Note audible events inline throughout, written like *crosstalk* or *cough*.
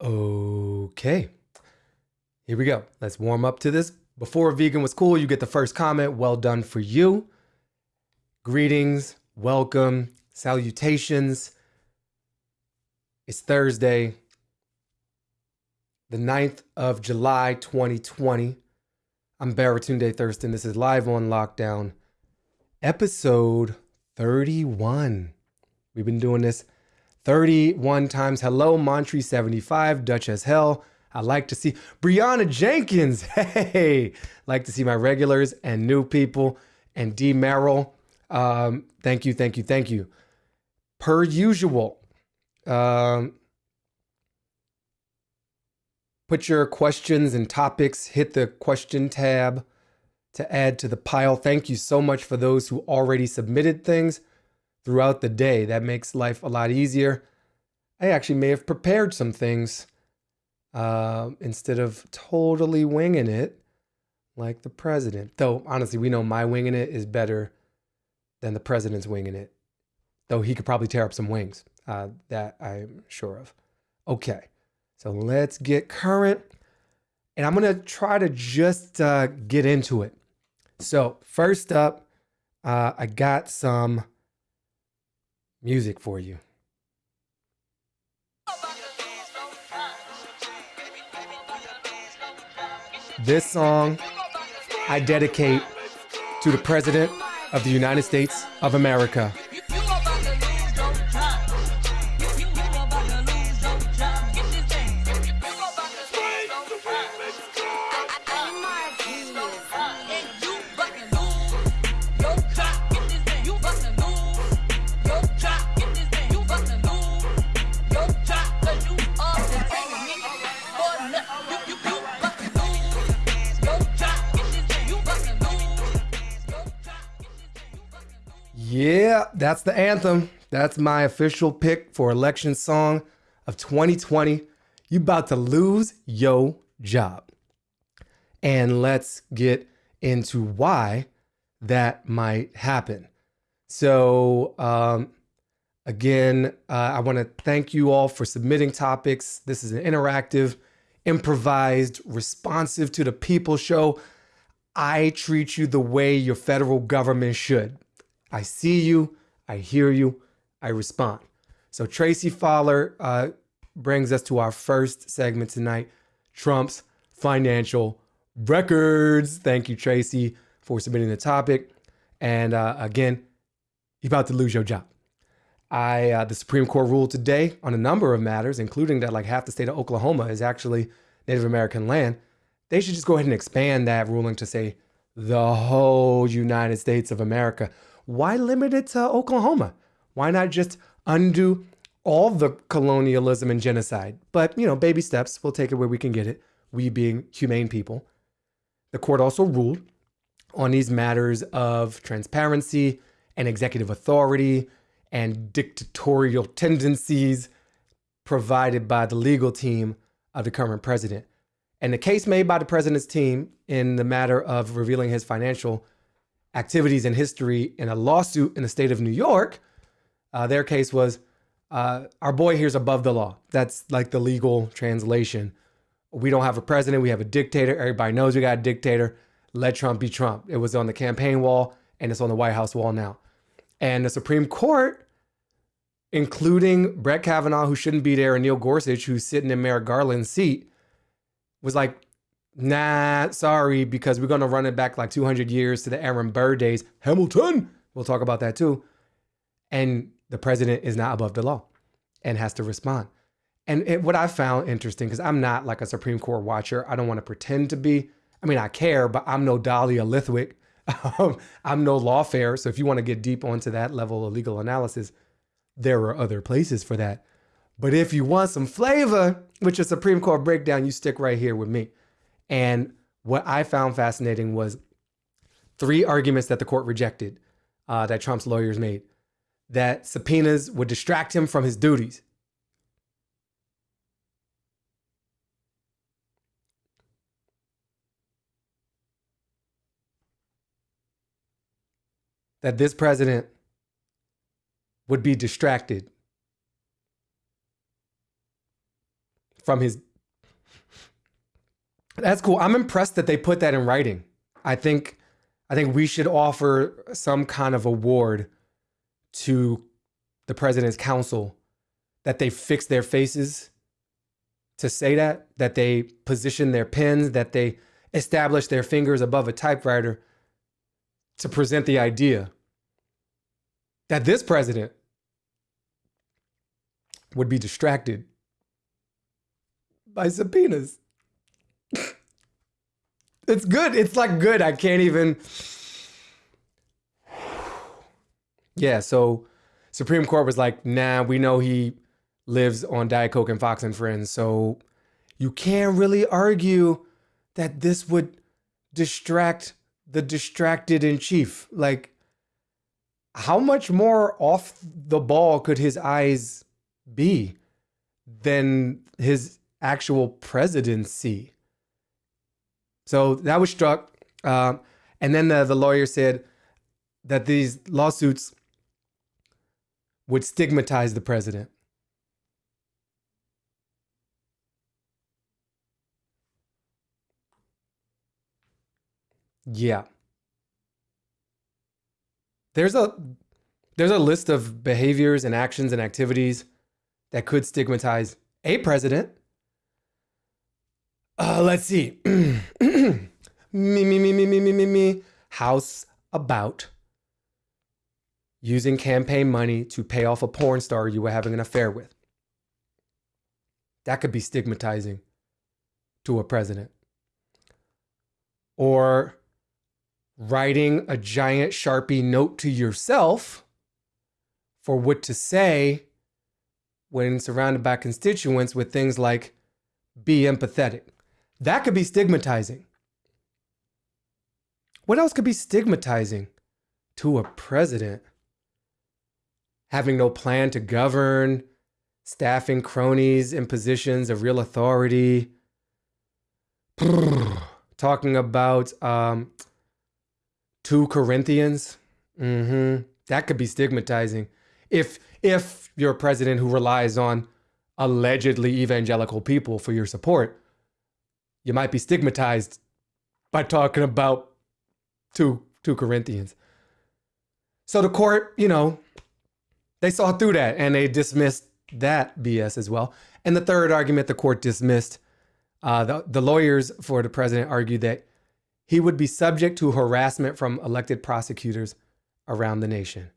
Okay. Here we go. Let's warm up to this. Before vegan was cool, you get the first comment. Well done for you. Greetings, welcome, salutations. It's Thursday, the 9th of July, 2020. I'm Baratunde Thurston. This is Live on Lockdown, episode 31. We've been doing this 31 times. Hello, Montre75, Dutch as hell. I like to see Brianna Jenkins. *laughs* Hey, like to see my regulars and new people. And D Merrill. Um, thank you, thank you, thank you. Per usual, um, put your questions and topics, hit the question tab to add to the pile. Thank you so much for those who already submitted things throughout the day. That makes life a lot easier. I actually may have prepared some things uh, instead of totally winging it like the president. Though, honestly, we know my winging it is better than the president's winging it. Though he could probably tear up some wings. Uh, that I'm sure of. Okay, so let's get current. And I'm going to try to just uh, get into it. So, first up, uh, I got some music for you. This song I dedicate to the President of the United States of America. That's the anthem. That's my official pick for election song of 2020. You about to lose your job. And let's get into why that might happen. So, um, again, uh, I want to thank you all for submitting topics. This is an interactive, improvised, responsive to the people show. I treat you the way your federal government should. I see you, I hear you, I respond. So Tracy Fowler uh, brings us to our first segment tonight Trump's financial records. Thank you, Tracy, for submitting the topic. And uh, again, you're about to lose your job. I uh, the Supreme Court ruled today on a number of matters, including that like half the state of Oklahoma is actually Native American land. They should just go ahead and expand that ruling to say the whole United States of America why limit it to Oklahoma? Why not just undo all the colonialism and genocide? But, you know, baby steps, we'll take it where we can get it, we being humane people. The court also ruled on these matters of transparency and executive authority and dictatorial tendencies provided by the legal team of the current president. And the case made by the president's team in the matter of revealing his financial activities in history in a lawsuit in the state of New York. Uh, their case was uh, our boy here's above the law. That's like the legal translation. We don't have a president, we have a dictator. Everybody knows we got a dictator. Let Trump be Trump. It was on the campaign wall and it's on the White House wall now. And the Supreme Court, including Brett Kavanaugh, who shouldn't be there, and Neil Gorsuch, who's sitting in Merrick Garland's seat, was like, Nah, sorry, because we're going to run it back like 200 years to the Aaron Burr days. Hamilton, we'll talk about that too. And the president is not above the law and has to respond. And it, what I found interesting, because I'm not like a Supreme Court watcher, I don't want to pretend to be. I mean, I care, but I'm no Dahlia Lithwick. *laughs* Um, I'm no lawfare. So if you want to get deep onto that level of legal analysis, there are other places for that. But if you want some flavor, with is Supreme Court breakdown, you stick right here with me. And what I found fascinating was three arguments that the court rejected uh, that Trump's lawyers made that subpoenas would distract him from his duties. That this president would be distracted from his. That's cool. I'm impressed that they put that in writing. I think, I think we should offer some kind of award to the president's counsel that they fix their faces to say that, that they position their pens, that they establish their fingers above a typewriter to present the idea that this president would be distracted by subpoenas. It's good. It's like good. I can't even. Yeah, so Supreme Court was like, nah, we know he lives on Diet Coke and Fox and Friends. So you can't really argue that this would distract the distracted in chief. Like, how much more off the ball could his eyes be than his actual presidency? So that was struck. Uh, and then the, the lawyer said that these lawsuits would stigmatize the president. Yeah. There's a there's a list of behaviors and actions and activities that could stigmatize a president. Uh, let's see. *clears throat* me, me, me, me, me, me, me, me. House about using campaign money to pay off a porn star you were having an affair with. That could be stigmatizing to a president. Or writing a giant Sharpie note to yourself for what to say when surrounded by constituents with things like be empathetic. That could be stigmatizing. What else could be stigmatizing to a president? Having no plan to govern, staffing cronies in positions of real authority, *sighs* talking about um, 2 Corinthians. Mm-hmm. That could be stigmatizing. If if you're a president who relies on allegedly evangelical people for your support, you might be stigmatized by talking about 2 2 Corinthians. So the court, you know, they saw through that and they dismissed that BS as well. And the third argument the court dismissed, uh, the, the lawyers for the president argued that he would be subject to harassment from elected prosecutors around the nation.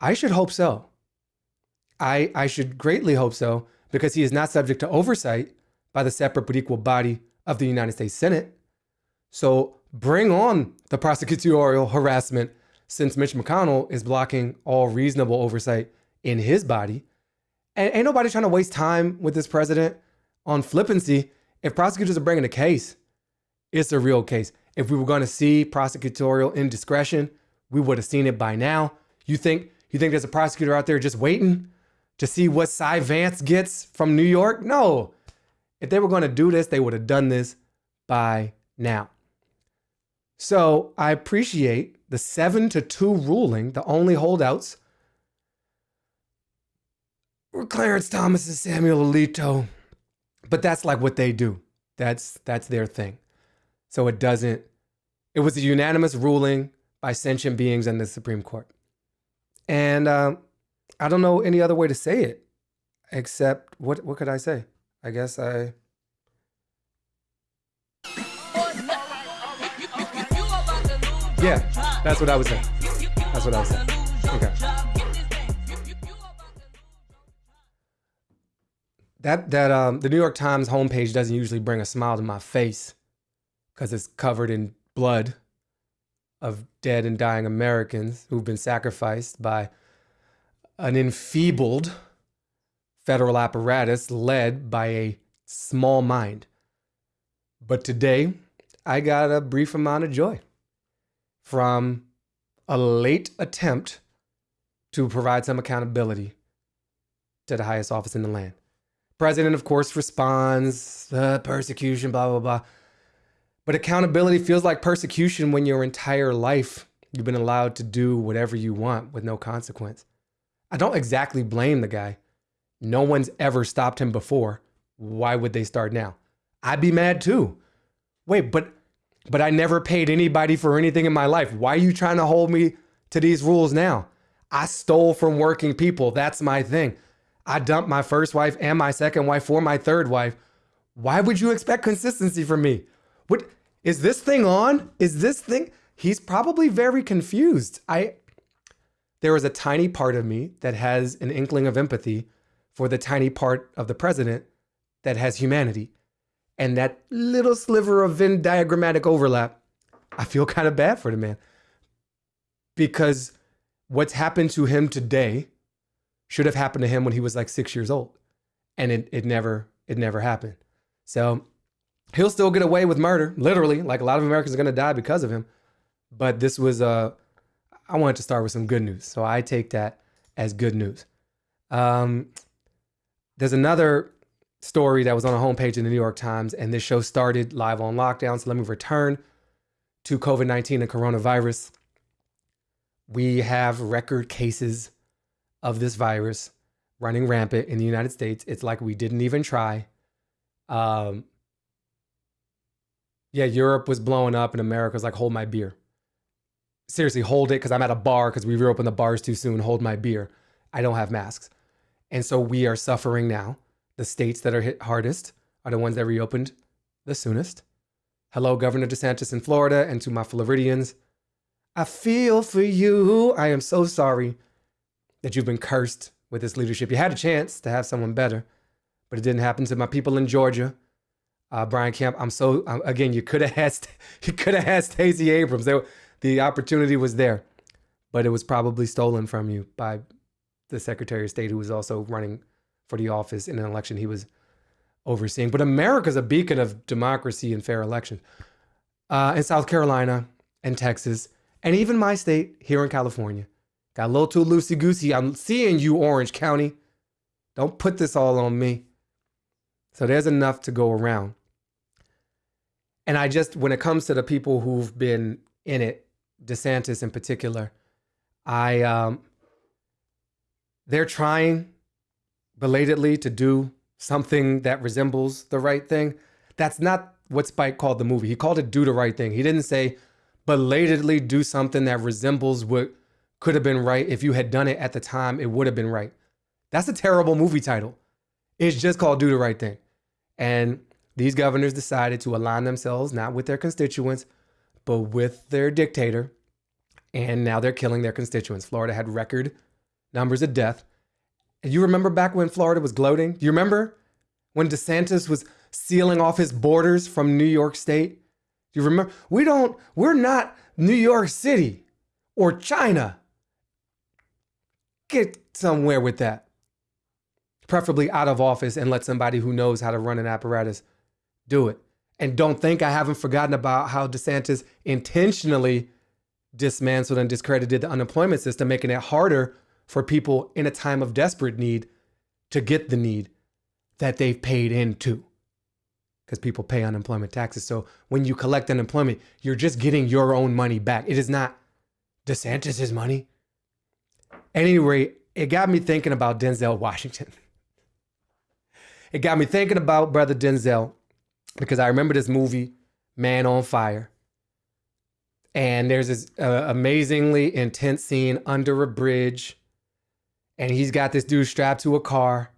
I should hope so. I, I should greatly hope so because he is not subject to oversight by the separate but equal body of the United States Senate. So bring on the prosecutorial harassment since Mitch McConnell is blocking all reasonable oversight in his body. And ain't nobody trying to waste time with this president on flippancy. If prosecutors are bringing a case, it's a real case. If we were going to see prosecutorial indiscretion, we would have seen it by now. You think you think there's a prosecutor out there just waiting to see what Cy Vance gets from New York? No. If they were going to do this, they would have done this by now. So I appreciate the seven to two ruling. The only holdouts were Clarence Thomas and Samuel Alito. But that's like what they do. That's that's their thing. So it doesn't, it was a unanimous ruling by sentient beings in the Supreme Court. And um, I don't know any other way to say it except what, what could I say? I guess I. Yeah, that's what I was saying. That's what I was saying. Okay. That that um the New York Times homepage doesn't usually bring a smile to my face because it's covered in blood of dead and dying Americans who've been sacrificed by an enfeebled federal apparatus led by a small mind. But today, I got a brief amount of joy from a late attempt to provide some accountability to the highest office in the land. President, of course, responds, the persecution, blah, blah, blah. But accountability feels like persecution when your entire life you've been allowed to do whatever you want with no consequence. I don't exactly blame the guy. No one's ever stopped him before. why would they start now? I'd be mad too. Wait, but but I never paid anybody for anything in my life. Why are you trying to hold me to these rules now? I stole from working people. That's my thing. I dumped my first wife and my second wife for my third wife. Why would you expect consistency from me? What is this thing on? Is this thing? He's probably very confused. I there is a tiny part of me that has an inkling of empathy for the tiny part of the president that has humanity. And that little sliver of Venn diagrammatic overlap, I feel kind of bad for the man. Because what's happened to him today should have happened to him when he was like six years old. And it, it never, it never happened. So he'll still get away with murder, literally. Like a lot of Americans are gonna die because of him. But this was uh I wanted to start with some good news. So I take that as good news. Um, there's another story that was on a homepage in the New York Times, and this show started live on lockdown. So let me return to COVID 19 and coronavirus. We have record cases of this virus running rampant in the United States. It's like we didn't even try. Um, yeah, Europe was blowing up, and America was like, hold my beer. Seriously, hold it because I'm at a bar because we reopened the bars too soon. Hold my beer. I don't have masks. And so we are suffering now. The states that are hit hardest are the ones that reopened the soonest. Hello, Governor DeSantis in Florida, and to my Floridians. I feel for you. I am so sorry that you've been cursed with this leadership. You had a chance to have someone better, but it didn't happen to my people in Georgia. Uh, Brian Kemp, I'm so um, again. You could have asked. *laughs* You could have asked Stacey Abrams. There, the opportunity was there, but it was probably stolen from you by the Secretary of State, who was also running for the office in an election he was overseeing. But America's a beacon of democracy and fair elections. Uh, in South Carolina and Texas, and even my state here in California, got a little too loosey goosey. I'm seeing you, Orange County. Don't put this all on me. So there's enough to go around. And I just, when it comes to the people who've been in it, DeSantis in particular, I, um, they're trying belatedly to do something that resembles the right thing. That's not what Spike called the movie. He called it Do the Right Thing. He didn't say belatedly do something that resembles what could have been right. If you had done it at the time, it would have been right. That's a terrible movie title. It's just called Do the Right Thing. And these governors decided to align themselves not with their constituents, but with their dictator. And now they're killing their constituents. Florida had record numbers of death. And you remember back when Florida was gloating? Do you remember when DeSantis was sealing off his borders from New York State? Do you remember? We don't, we're not New York City or China. Get somewhere with that. Preferably out of office and let somebody who knows how to run an apparatus do it. And don't think I haven't forgotten about how DeSantis intentionally dismantled and discredited the unemployment system, making it harder for people in a time of desperate need to get the need that they've paid into. Because people pay unemployment taxes. So when you collect unemployment, you're just getting your own money back. It is not DeSantis's money. Anyway, it got me thinking about Denzel Washington. *laughs* It got me thinking about brother Denzel because I remember this movie, Man on Fire. And there's this uh, amazingly intense scene under a bridge and he's got this dude strapped to a car.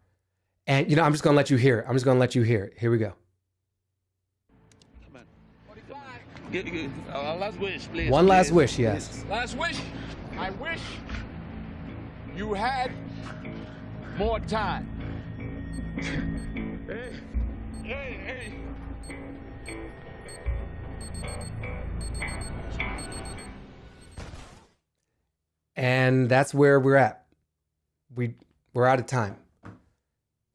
And you know, I'm just gonna let you hear it. I'm just gonna let you hear it. Here we go. Get, get, uh, last wish, please. One please, last wish, yes. Last wish. I wish you had more time. Hey, hey, hey. And that's where we're at we we're out of time.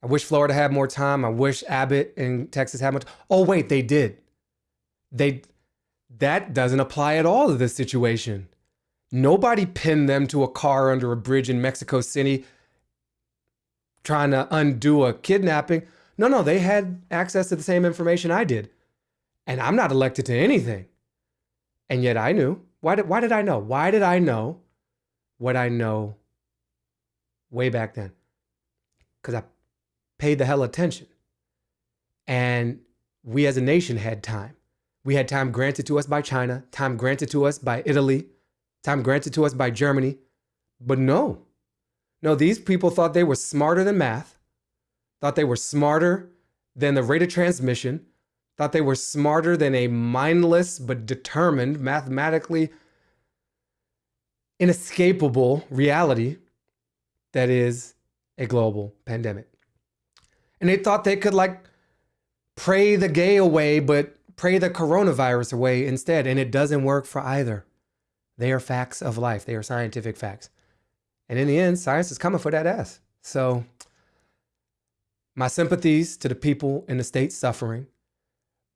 I wish Florida had more time. I wish Abbott and Texas had much. Oh wait, they did. They that doesn't apply at all to this situation. Nobody pinned them to a car under a bridge in Mexico City trying to undo a kidnapping. No, no, they had access to the same information I did. And I'm not elected to anything. And yet I knew. Why did why did I know? Why did I know what I know way back then because I paid the hell attention. And we as a nation had time. We had time granted to us by China, time granted to us by Italy, time granted to us by Germany. But no, no, these people thought they were smarter than math, thought they were smarter than the rate of transmission, thought they were smarter than a mindless but determined, mathematically inescapable reality that is a global pandemic. And they thought they could like pray the gay away, but pray the coronavirus away instead. And it doesn't work for either. They are facts of life, they are scientific facts. And in the end, science is coming for that ass. So, my sympathies to the people in the states suffering,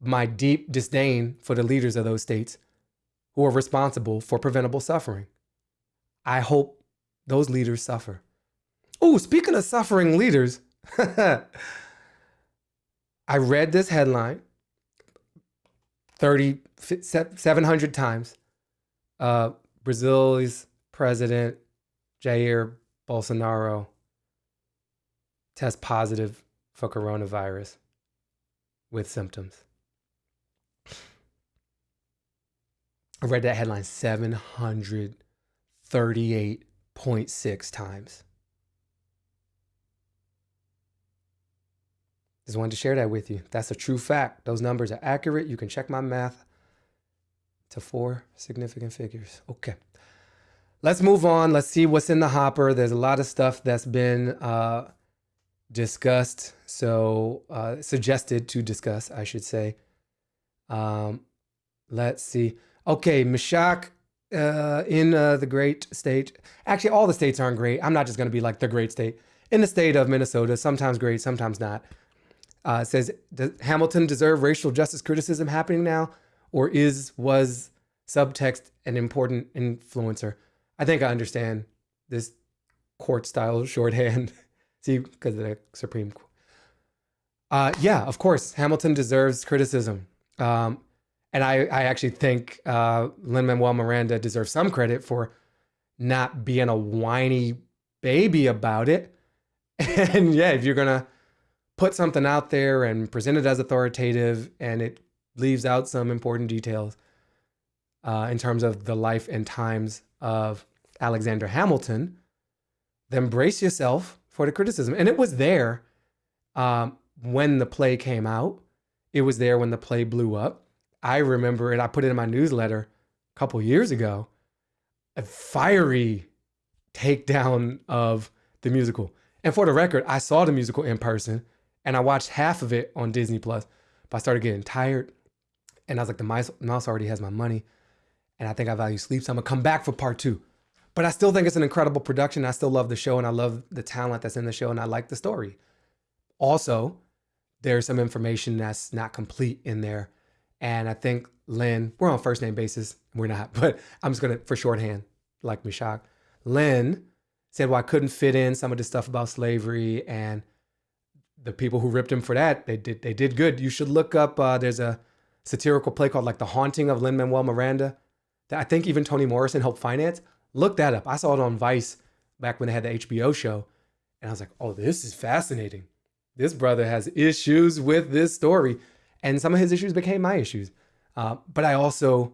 my deep disdain for the leaders of those states who are responsible for preventable suffering. I hope those leaders suffer. Oh, speaking of suffering leaders, *laughs* I read this headline 30, 700 times. Uh, Brazil's president, Jair Bolsonaro, test positive for coronavirus with symptoms. I read that headline 738.6 times. Just wanted to share that with you. That's a true fact. Those numbers are accurate. You can check my math to four significant figures. Okay. Let's move on. Let's see what's in the hopper. There's a lot of stuff that's been uh, discussed, so uh, suggested to discuss, I should say. Um, let's see. Okay, Meshach uh, in uh, the great state. Actually, all the states aren't great. I'm not just going to be like the great state. In the state of Minnesota, sometimes great, sometimes not. Uh, says, does Hamilton deserve racial justice criticism happening now? Or is, was subtext an important influencer? I think I understand this court style *laughs* shorthand. See, because of the Supreme Court. Uh, yeah, of course, Hamilton deserves criticism. Um, and I, I actually think uh, Lin Manuel Miranda deserves some credit for not being a whiny baby about it. *laughs* And yeah, if you're going to put something out there and present it as authoritative and it leaves out some important details uh, in terms of the life and times of Alexander Hamilton, then brace yourself for the criticism. And it was there um, when the play came out. It was there when the play blew up. I remember it. I put it in my newsletter a couple years ago. A fiery takedown of the musical. And for the record, I saw the musical in person and I watched half of it on Disney Plus. But I started getting tired, and I was like, the mouse, already has my money, and I think I value sleep, so I'm gonna come back for part two. But I still think it's an incredible production. I still love the show, and I love the talent that's in the show, and I like the story. Also, there's some information that's not complete in there, and I think Lin, we're on first name basis, we're not, *laughs* but I'm just gonna for shorthand, like Meshach. Lin said, well, I couldn't fit in some of the stuff about slavery and the people who ripped him for that, they did they did good. You should look up. Uh, there's a satirical play called like The Haunting of Lin Manuel Miranda that I think even Toni Morrison helped finance. Look that up. I saw it on Vice back when they had the HBO show, and I was like, oh, this is fascinating. This brother has issues with this story, and some of his issues became my issues. Uh, but I also,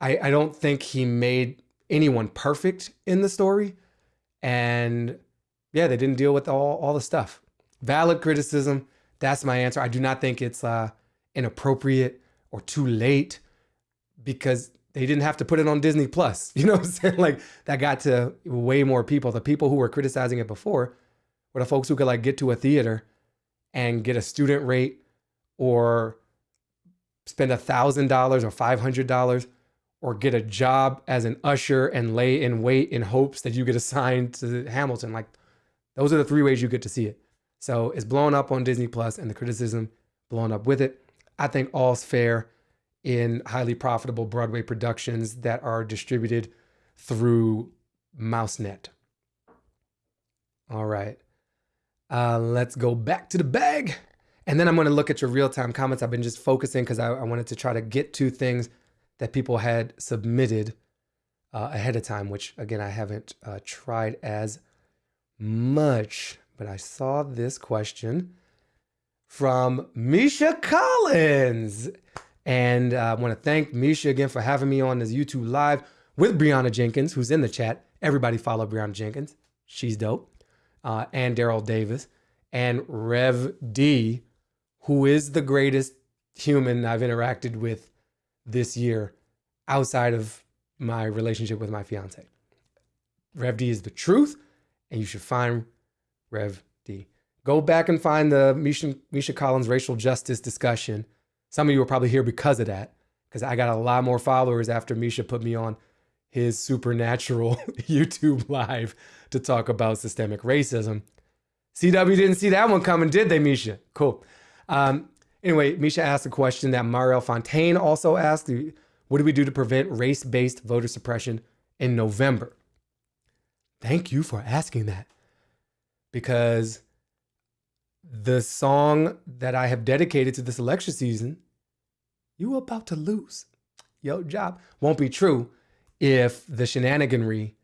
I I don't think he made anyone perfect in the story, and yeah, they didn't deal with all all the stuff valid criticism. That's my answer. I do not think it's uh, inappropriate or too late because they didn't have to put it on Disney Plus. *laughs* You know what I'm saying? Like that got to way more people. The people who were criticizing it before were the folks who could like get to a theater and get a student rate or spend a thousand dollars or five hundred dollars or get a job as an usher and lay in wait in hopes that you get assigned to Hamilton. Like those are the three ways you get to see it. So it's blown up on Disney Plus and the criticism blown up with it. I think all's fair in highly profitable Broadway productions that are distributed through MouseNet. All right. Uh, let's go back to the bag. And then I'm going to look at your real time comments. I've been just focusing because I, I, wanted to try to get to things that people had submitted uh, ahead of time, which again, I haven't uh, tried as much but I saw this question from Misha Collins. And uh, I want to thank Misha again for having me on this YouTube live with Brianna Jenkins, who's in the chat. Everybody follow Brianna Jenkins. She's dope. Uh, and Daryl Davis. And Rev D, who is the greatest human I've interacted with this year outside of my relationship with my fiance. Rev D is the truth, and you should find Rev D. Go back and find the Misha, Misha Collins racial justice discussion. Some of you are probably here because of that, because I got a lot more followers after Misha put me on his supernatural *laughs* YouTube live to talk about systemic racism. CW didn't see that one coming, did they, Misha? Cool. Um, anyway, Misha asked a question that Mariel Fontaine also asked. What do we do to prevent race-based voter suppression in November? Thank you for asking that. Because the song that I have dedicated to this election season, you about to lose. Yo, job won't be true if the shenaniganry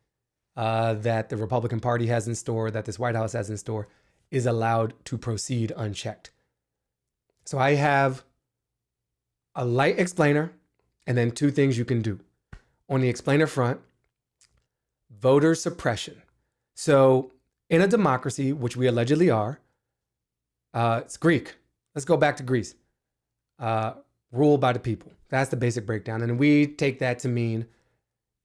uh, that the Republican Party has in store, that this White House has in store, is allowed to proceed unchecked. So I have a light explainer and then two things you can do. On the explainer front, voter suppression. So in a democracy, which we allegedly are, uh, it's Greek. Let's go back to Greece. Uh, rule by the people. That's the basic breakdown. And we take that to mean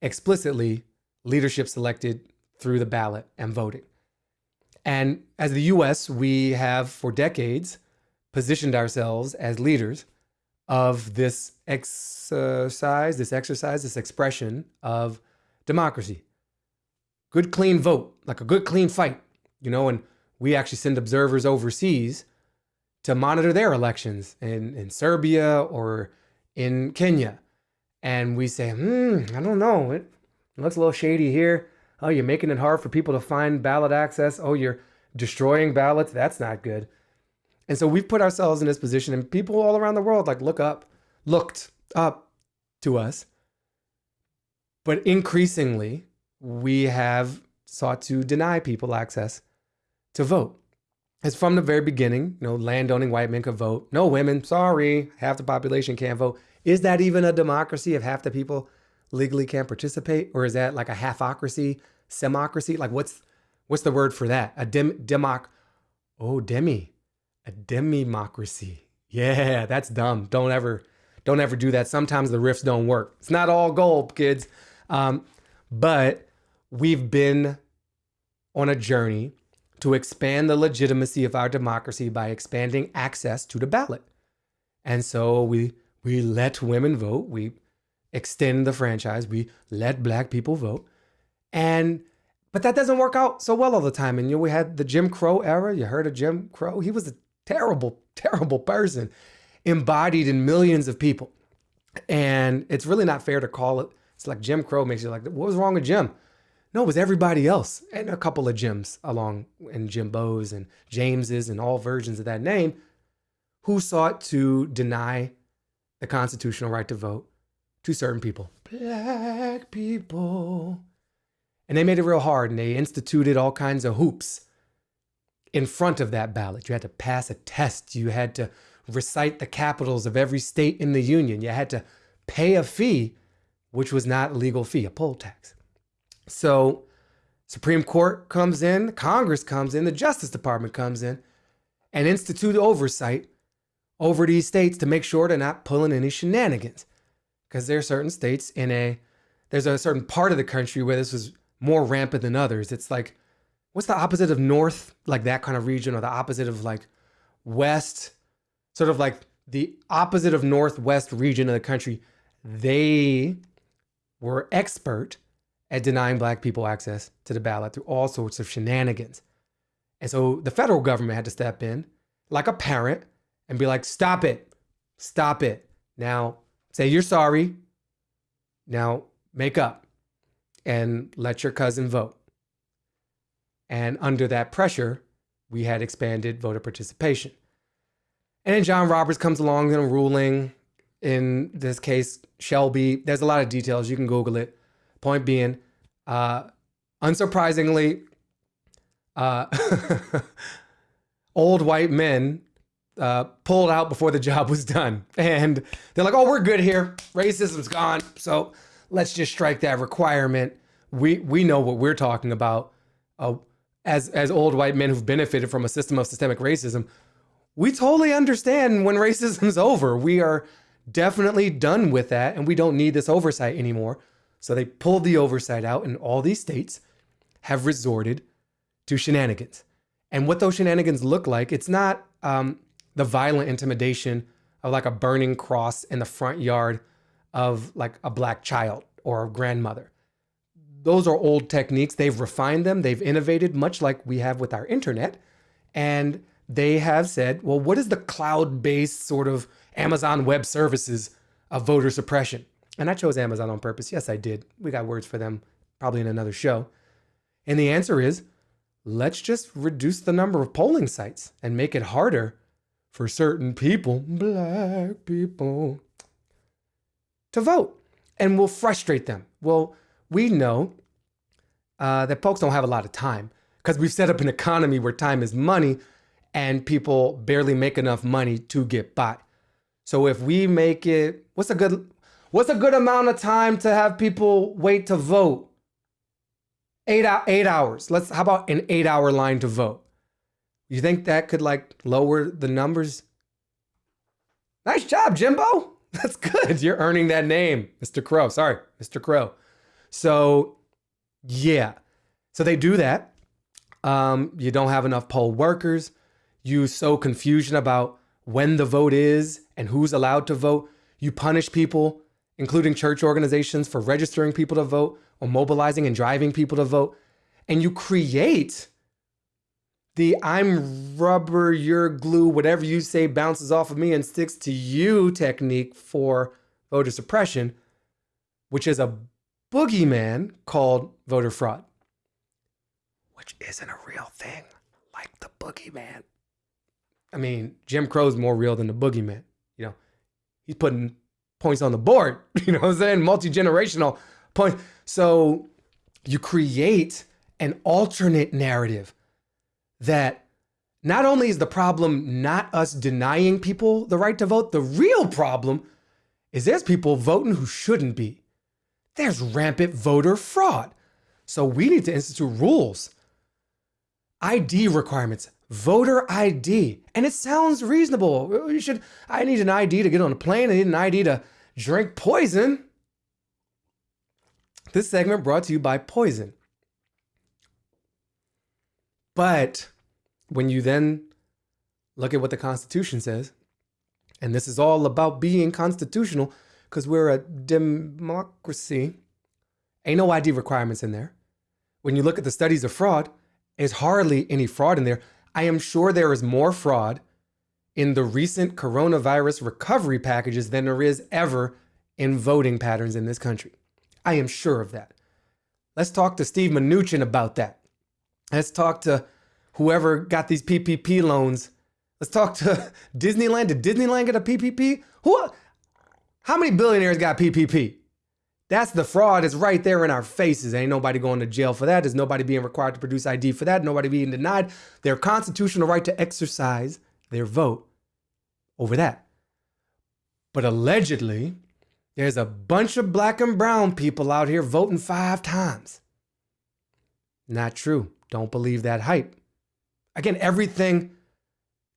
explicitly leadership selected through the ballot and voting. And as the US, we have for decades positioned ourselves as leaders of this exercise, this exercise, this expression of democracy. Good, clean vote, like a good, clean fight, you know, and we actually send observers overseas to monitor their elections in, in Serbia or in Kenya. And we say, hmm, I don't know, it looks a little shady here. Oh, you're making it hard for people to find ballot access. Oh, you're destroying ballots. That's not good. And so we've put ourselves in this position, and people all around the world like look up, looked up to us. But increasingly, we have sought to deny people access to vote. It's from the very beginning, you know, landowning white men could vote. No women, sorry, half the population can't vote. Is that even a democracy if half the people legally can't participate? Or is that like a halfocracy, semocracy? Like what's what's the word for that? A dem democ oh demi. A democracy. Yeah, that's dumb. Don't ever don't ever do that. Sometimes the riffs don't work. It's not all gold, kids. Um, but we've been on a journey to expand the legitimacy of our democracy by expanding access to the ballot. And so we we let women vote, we extend the franchise, we let black people vote. And but that doesn't work out so well all the time. And you know, we had the Jim Crow era. You heard of Jim Crow? He was a terrible, *laughs* terrible person, embodied in millions of people. And it's really not fair to call it. It's like Jim Crow makes you like, what was wrong with Jim? No, it was everybody else and a couple of Jims along and Jimbos and Jameses and all versions of that name who sought to deny the constitutional right to vote to certain people. Black people. And they made it real hard and they instituted all kinds of hoops in front of that ballot. You had to pass a test. You had to recite the capitals of every state in the union. You had to pay a fee, which was not a legal fee, a poll tax. So Supreme Court comes in, Congress comes in, the Justice Department comes in and institute oversight over these states to make sure they're not pulling any shenanigans. Because there are certain states in a, there's a certain part of the country where this was more rampant than others. It's like, what's the opposite of North, like that kind of region, or the opposite of like West, sort of like the opposite of Northwest region of the country. They were expert at denying black people access to the ballot through all sorts of shenanigans. And so the federal government had to step in like a parent and be like, stop it, stop it. Now say you're sorry. Now make up and let your cousin vote. And under that pressure, we had expanded voter participation. And then John Roberts comes along in a ruling. In this case, Shelby. There's a lot of details. You can Google it. Point being, uh, unsurprisingly, uh, *laughs* old white men uh, pulled out before the job was done. And they're like, oh, we're good here. Racism's gone. So let's just strike that requirement. We, we know what we're talking about. Uh, as, as old white men who've benefited from a system of systemic racism, we totally understand when *laughs* racism's over. We are definitely done with that and we don't need this oversight anymore. So they pulled the oversight out, and all these states have resorted to shenanigans. And what those shenanigans look like, it's not um, the violent intimidation of like a burning cross in the front yard of like a black child or a grandmother. Those are old techniques. They've refined them, they've innovated, much like we have with our internet. And they have said, well, what is the cloud based sort of Amazon Web Services of voter suppression? And I chose Amazon on purpose. Yes, I did. We got words for them probably in another show. And the answer is let's just reduce the number of polling sites and make it harder for certain people, black people, to vote. And we'll frustrate them. Well, we know uh, that folks don't have a lot of time because we've set up an economy where time is money and people barely make enough money to get by. So if we make it, what's a good What's a good amount of time to have people wait to vote? Eight, eight hours. Let's, how about an eight hour line to vote? You think that could like lower the numbers? Nice job, Jimbo. *laughs* That's good. You're earning that name, Mr. Crow. Sorry, Mr. Crow. So, yeah. So they do that. Um, you don't have enough poll workers. You sow confusion about when the vote is and who's allowed to vote. You punish people including church organizations for registering people to vote or mobilizing and driving people to vote. And you create the I'm rubber, you're glue, whatever you say bounces off of me and sticks to you technique for voter suppression, which is a boogeyman called voter fraud, which isn't a real thing like the boogeyman. I mean, Jim Crow's more real than the boogeyman. You know, he's putting points on the board. *laughs* You know what I'm saying? Multi generational points. So you create an alternate narrative that not only is the problem not us denying people the right to vote, the real problem is there's people voting who shouldn't be. There's rampant voter fraud. So we need to institute rules, ID requirements, voter ID. And it sounds reasonable. You should, I need an ID to get on a plane. I need an ID to drink poison. This segment brought to you by Poison. But when you then look at what the Constitution says, and this is all about being constitutional because we're a democracy, ain't no ID requirements in there. When you look at the studies of fraud, there's hardly any fraud in there. I am sure there is more fraud in the recent coronavirus recovery packages than there is ever in voting patterns in this country. I am sure of that. Let's talk to Steve Mnuchin about that. Let's talk to whoever got these PPP loans. Let's talk to *laughs* Disneyland. Did Disneyland get a PPP? Who? How many billionaires got PPP? That's the fraud. It's right there in our faces. Ain't nobody going to jail for that. There's nobody being required to produce ID for that. Nobody being denied their constitutional right to exercise their vote over that. But allegedly, there's a bunch of black and brown people out here voting five times. Not true. Don't believe that hype. Again, everything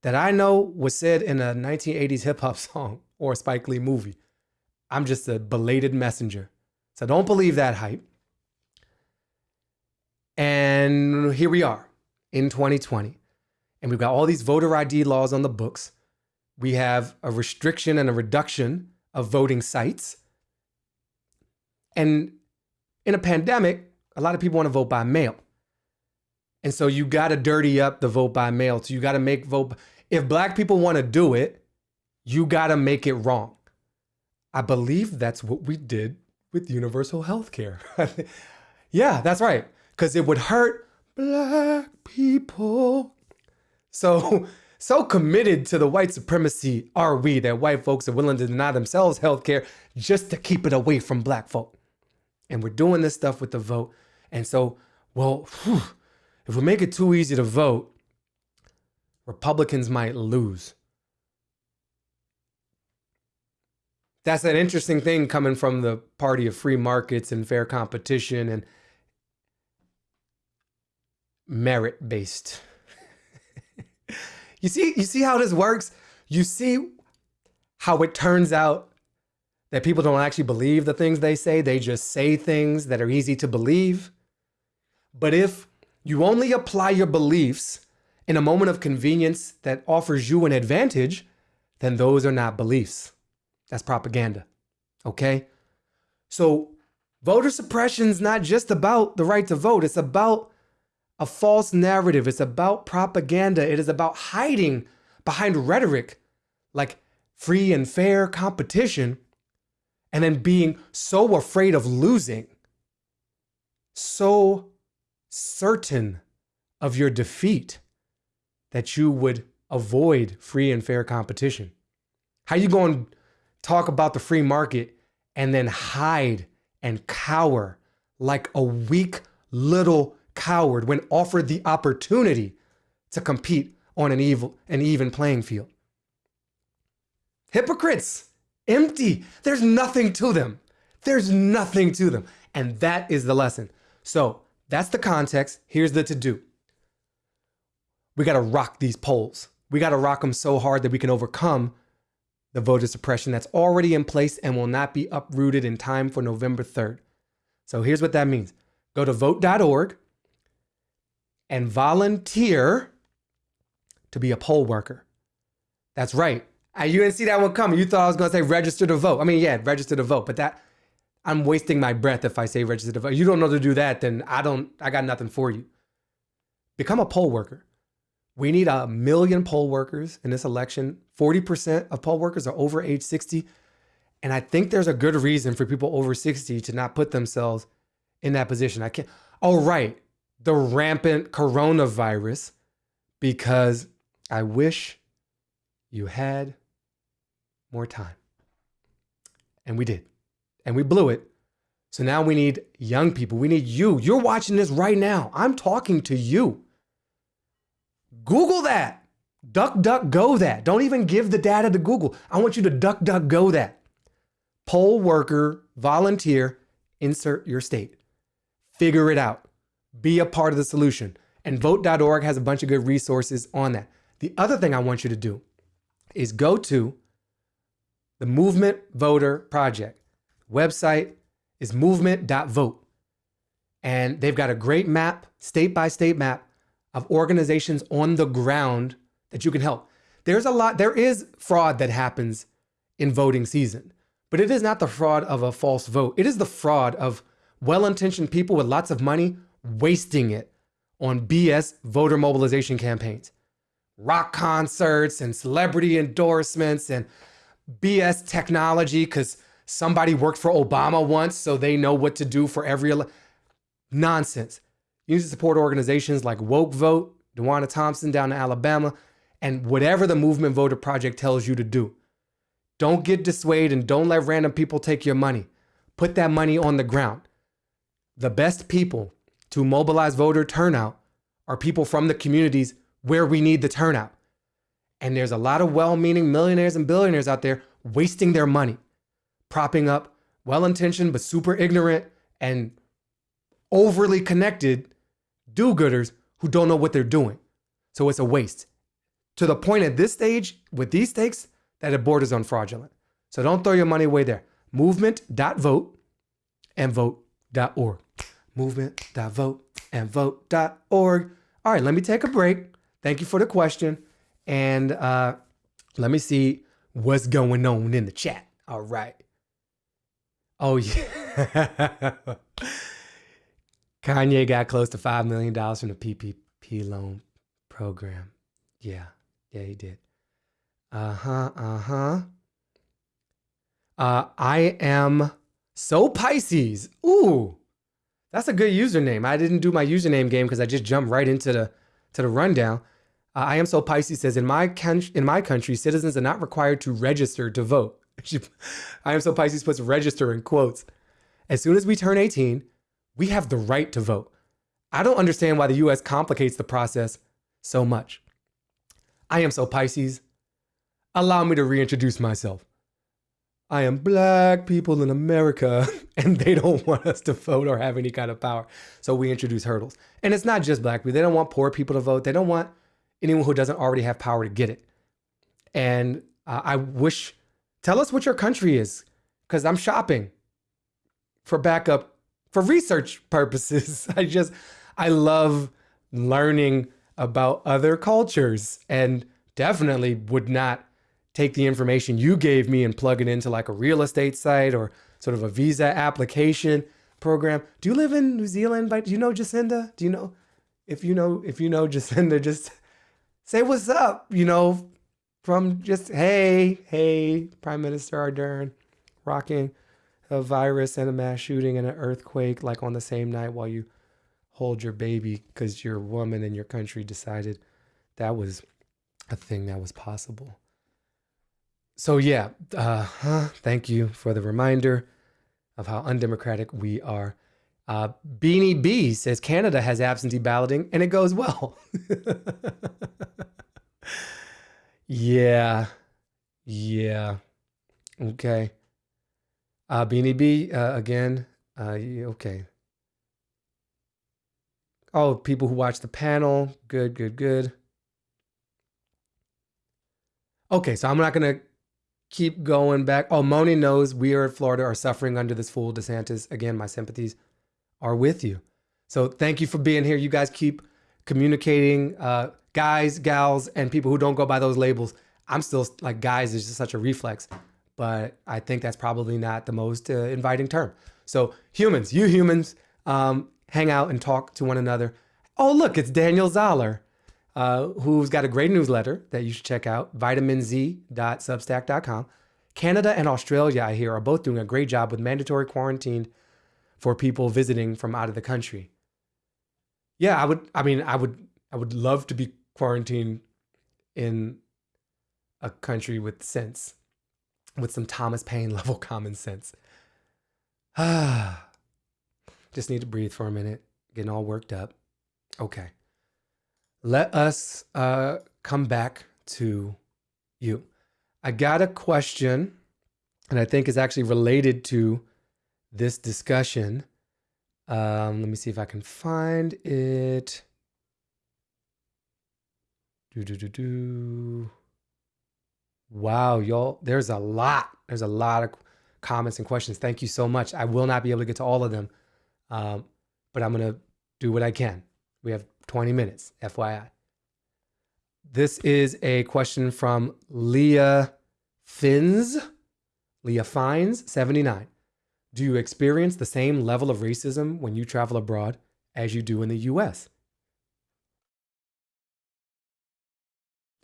that I know was said in a 1980s hip hop *laughs* song or a Spike Lee movie. I'm just a belated messenger. So don't believe that hype. And here we are in 2020. And we've got all these voter ID laws on the books. We have a restriction and a reduction of voting sites. And in a pandemic, a lot of people want to vote by mail. And so you got to dirty up the vote by mail. So you got to make vote. If black people want to do it, you got to make it wrong. I believe that's what we did with universal health care. *laughs* yeah, that's right. Because it would hurt black people. So, *laughs* so committed to the white supremacy are we that white folks are willing to deny themselves health care just to keep it away from black folk. And we're doing this stuff with the vote. And so, well, whew, if we make it too easy to vote, Republicans might lose. That's an interesting thing coming from the party of free markets and fair competition and merit based. *laughs* you see you see how this works? You see how it turns out that people don't actually believe the things they say, they just say things that are easy to believe. But if you only apply your beliefs in a moment of convenience that offers you an advantage, then those are not beliefs. That's propaganda. Okay? So voter suppression is not just about the right to vote, it's about a false narrative. It's about propaganda. It is about hiding behind rhetoric like free and fair competition and then being so afraid of losing, so certain of your defeat that you would avoid free and fair competition. How you going to talk about the free market and then hide and cower like a weak little coward when offered the opportunity to compete on an evil an even playing field? Hypocrites, empty. There's nothing to them. There's nothing to them. And that is the lesson. So that's the context. Here's the to do. We got to rock these polls. We got to rock them so hard that we can overcome the voter suppression that's already in place and will not be uprooted in time for November 3rd. So here's what that means go to vote.org and volunteer to be a poll worker. That's right. You didn't see that one coming. You thought I was going to say register to vote. I mean, yeah, register to vote, but that I'm wasting my breath if I say register to vote. You don't know to do that, then I don't, I got nothing for you. Become a poll worker. We need a million poll workers in this election. 40% of poll workers are over age 60. And I think there's a good reason for people over 60 to not put themselves in that position. I can't, oh, right. The rampant coronavirus, because I wish you had more time. And we did. And we blew it. So now we need young people. We need you. You're watching this right now. I'm talking to you. Google that. Duck, duck, go that. Don't even give the data to Google. I want you to duck, duck, go that. Poll worker, volunteer, insert your state. Figure it out. Be a part of the solution. And vote.org has a bunch of good resources on that. The other thing I want you to do is go to the Movement Voter Project. Website is movement.vote. And they've got a great map, state by state map of organizations on the ground that you can help. There's a lot, there is fraud that happens in voting season, but it is not the fraud of a false vote. It is the fraud of well intentioned people with lots of money wasting it on BS voter mobilization campaigns, rock concerts and celebrity endorsements and BS technology because somebody worked for Obama once, so they know what to do for every nonsense. Need to support organizations like Woke Vote, DeJuana Thompson down in Alabama, and whatever the Movement Voter Project tells you to do. Don't get dissuaded and don't let random people take your money. Put that money on the ground. The best people to mobilize voter turnout are people from the communities where we need the turnout. And there's a lot of well meaning millionaires and billionaires out there wasting their money, propping up well intentioned but super ignorant and overly connected do gooders who don't know what they're doing. So it's a waste. To the point at this stage, with these stakes, that it borders on fraudulent. So don't throw your money away there. Movement.vote and vote.org. Movement.vote and vote.org. All right, let me take a break. Thank you for the question. And uh, let me see what's going on in the chat. All right. Oh, yeah. *laughs* Kanye got close to $5 million from the PPP loan program. Yeah. Yeah, he did. Uh huh. Uh huh. Uh, I am so Pisces. Ooh, that's a good username. I didn't do my username game because I just jumped right into the to the rundown. Uh, I am so Pisces says in my in my country, citizens are not required to register to vote. *laughs* I am so Pisces puts register in quotes. As soon as we turn 18, we have the right to vote. I don't understand why the US complicates the process so much. I am so Pisces. Allow me to reintroduce myself. I am black people in America, *laughs* and they don't want us to vote or have any kind of power. So we introduce hurdles. And it's not just black people. They don't want poor people to vote. They don't want anyone who doesn't already have power to get it. And uh, I wish, tell us what your country is, because I'm shopping for backup for research purposes. *laughs* I just, I love learning about other cultures and definitely would not take the information you gave me and plug it into like a real estate site or sort of a visa application program. Do you live in New Zealand? By, do you know Jacinda? Do you know? If you know, if you know Jacinda, *laughs* just say what's up, you know, from just, hey, hey, Prime Minister Ardern, rocking a virus and a mass shooting and an earthquake like on the same night while you hold your baby because your woman in your country decided that was a thing that was possible. So yeah, uh, thank you for the reminder of how undemocratic we are. Uh, Beanie B says Canada has absentee balloting and it goes well. *laughs* yeah, yeah, okay. Uh, Beanie B, uh, again, uh, okay. Oh, people who watch the panel, good, good, good. Okay, so I'm not going to keep going back. Oh, Moni knows we are in Florida are suffering under this fool DeSantis. Again, my sympathies are with you. So thank you for being here. You guys keep communicating, uh, guys, gals, and people who don't go by those labels. I'm still like guys is just such a reflex but I think that's probably not the most uh, inviting term. So humans, you humans, um, hang out and talk to one another. Oh, look, it's Daniel Zoller, uh, who's got a great newsletter that you should check out, vitaminz.substack.com. Canada and Australia, I hear, are both doing a great job with mandatory quarantine for people visiting from out of the country. Yeah, I would, I mean, I would, I would love to be quarantined in a country with sense with some Thomas Paine *laughs* level common sense. Ah, *sighs* just need to breathe for a minute, getting all worked up. Okay. Let us uh, come back to you. I got a question, and I think is actually related to this discussion. Um, let me see if I can find it. Do do do do. Wow, y'all, there's a lot. There's a lot of comments and questions. Thank you so much. I will not be able to get to all of them, um, but I'm going to do what I can. We have 20 minutes, FYI. This is a question from Leah Fins, Leah Fines, 79. Do you experience the same level of racism when you travel abroad as you do in the US?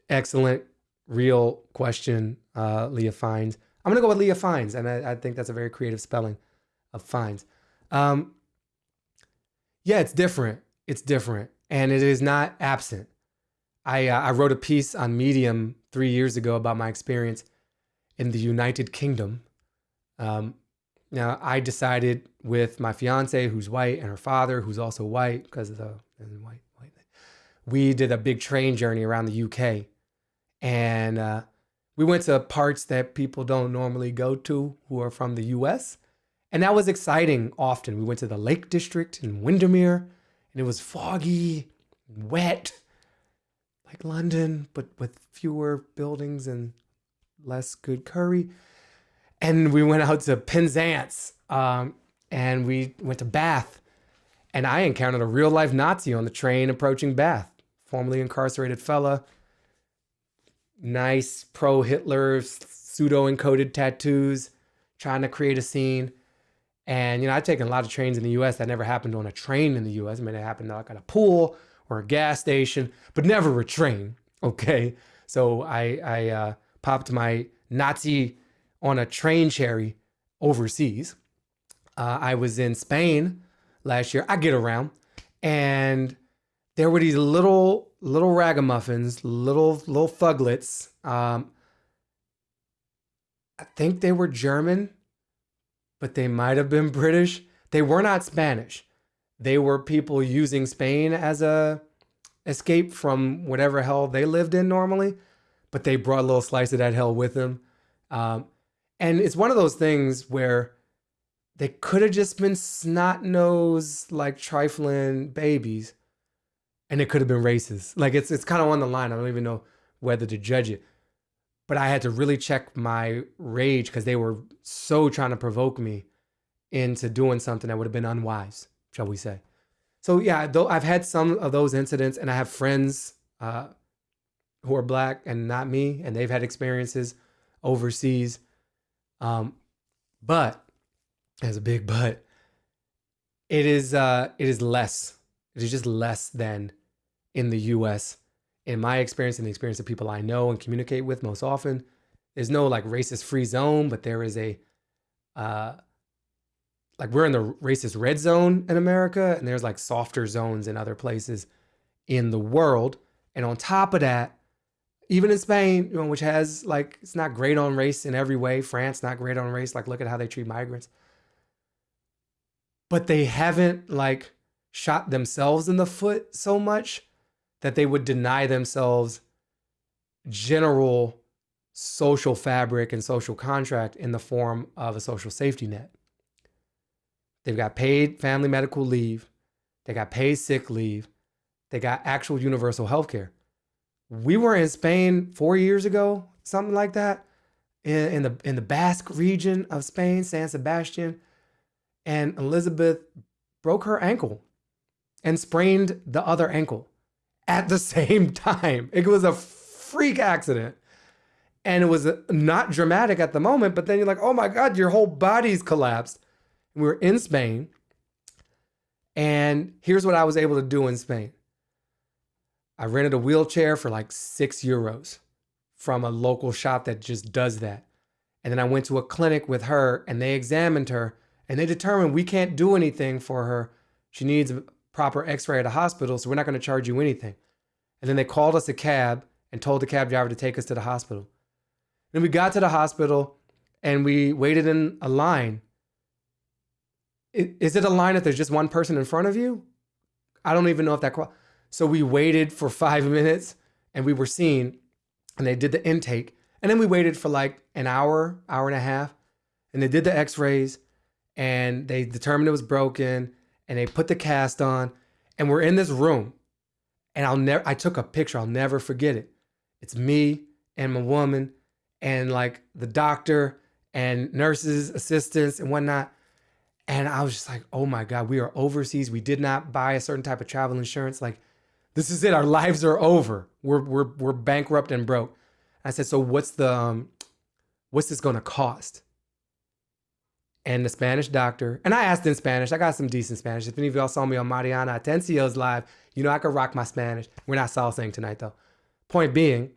Excellent real question, uh, Leah Fines. I'm going to go with Leah Fines, and I, I, think that's a very creative spelling of Fines. Um, yeah, it's different. It's different, and it is not absent. I, uh, I wrote a piece on Medium three years ago about my experience in the United Kingdom. Um, now, I decided with my fiance, who's white, and her father, who's also white, because of the white, white. We did a big train journey around the UK and uh, we went to parts that people don't normally go to who are from the US. And that was exciting often. We went to the Lake District in Windermere, and it was foggy, wet, like London, but with fewer buildings and less good curry. And we went out to Penzance, um, and we went to Bath. And I encountered a real life Nazi on the train approaching Bath, formerly incarcerated fella nice pro Hitler pseudo encoded tattoos, trying to create a scene. And you know, I've taken a lot of trains in the U.S. that never happened on a train in the U.S. I mean, it happened like at a pool or a gas station, but never a train. *laughs* Okay, so I I uh, popped my Nazi on a train cherry overseas. Uh, I was in Spain last year. I get around, and there were these little little ragamuffins, little little thuglets. Um, I think they were German, but they might have been British. They were not Spanish. They were people using Spain as a escape from whatever hell they lived in normally, but they brought a little slice of that hell with them. Um, And it's one of those things where they could have just been snot nosed, like trifling babies, and it could have been racist. Like it's it's kind of on the line. I don't even know whether to judge it. But I had to really check my rage because they were so trying to provoke me into doing something that would have been unwise, shall we say. So yeah, though I've had some of those incidents, and I have friends uh, who are black and not me, and they've had experiences overseas. Um, but as a big but, it is uh, it is less. It is just less than in the U.S. In my experience, and the experience of people I know and communicate with most often, there's no like racist free zone, but there is a uh, like we're in the racist red zone in America, and there's like softer zones in other places in the world. And on top of that, even in Spain, you know, which has like it's not great on race in every way. France not great on race. Like look at how they treat migrants. But they haven't like shot themselves in the foot so much that they would deny themselves general social fabric and social contract in the form of a social safety net. They've got paid family medical leave. They got paid sick leave. They got actual universal health care. We were in Spain four years ago, something like that, in, in the in the Basque region of Spain, San Sebastian, and Elizabeth broke her ankle and sprained the other ankle at the same time. It was a freak accident. And it was not dramatic at the moment, but then you're like, oh my God, your whole body's collapsed. We were in Spain. And here's what I was able to do in Spain I rented a wheelchair for like six euros from a local shop that just does that. And then I went to a clinic with her and they examined her and they determined we can't do anything for her. She needs proper x ray at a hospital, so we're not going to charge you anything. And then they called us a cab and told the cab driver to take us to the hospital. And we got to the hospital and we waited in a line. Is it a line if there's just one person in front of you? I don't even know if that. So we waited for five *laughs* minutes and we were seen and they did the intake. And then we waited for like an hour, hour and a half. And they did the x rays and they determined it was broken and they put the cast on. And we're in this room. And I'll never, I took a picture, I'll never forget it. It's me and my woman and like the doctor and nurses, assistants, and whatnot. And I was just like, oh my God, we are overseas. We did not buy a certain type of travel insurance. Like, this is it. Our lives are over. We're we're we're bankrupt and broke. I said, so what's the um, what's this to cost? And the Spanish doctor, and I asked in Spanish. I got some decent Spanish. If any of y'all saw me on Mariana Atencio's live, you know I could rock my Spanish. We're not salsaing tonight though. Point being,